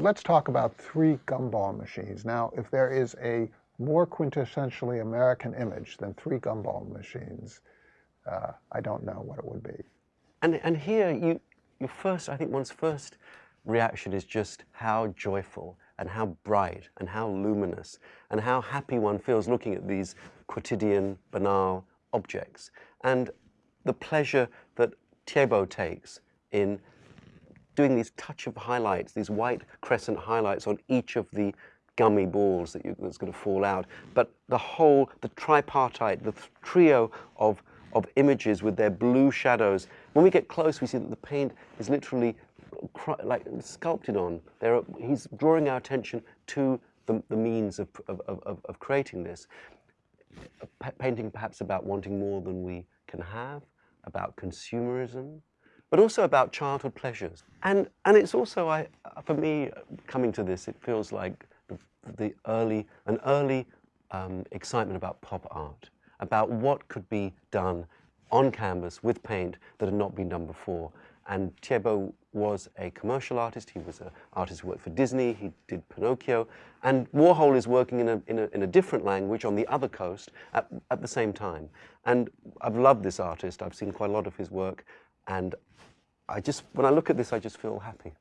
Let's talk about three gumball machines. Now, if there is a more quintessentially American image than three gumball machines, uh, I don't know what it would be. And, and here, you, your first, I think one's first reaction is just how joyful and how bright and how luminous and how happy one feels looking at these quotidian, banal objects. And the pleasure that Thiebaud takes in doing these touch of highlights, these white crescent highlights on each of the gummy balls that you, that's going to fall out. But the whole, the tripartite, the trio of, of images with their blue shadows, when we get close, we see that the paint is literally like sculpted on. There are, he's drawing our attention to the, the means of, of, of, of creating this. Painting perhaps about wanting more than we can have, about consumerism, but also about childhood pleasures. And, and it's also, I, for me, coming to this, it feels like the, the early, an early um, excitement about pop art, about what could be done on canvas with paint that had not been done before. And Thiebaud was a commercial artist. He was an artist who worked for Disney. He did Pinocchio. And Warhol is working in a, in a, in a different language on the other coast at, at the same time. And I've loved this artist. I've seen quite a lot of his work. And I just, when I look at this, I just feel happy.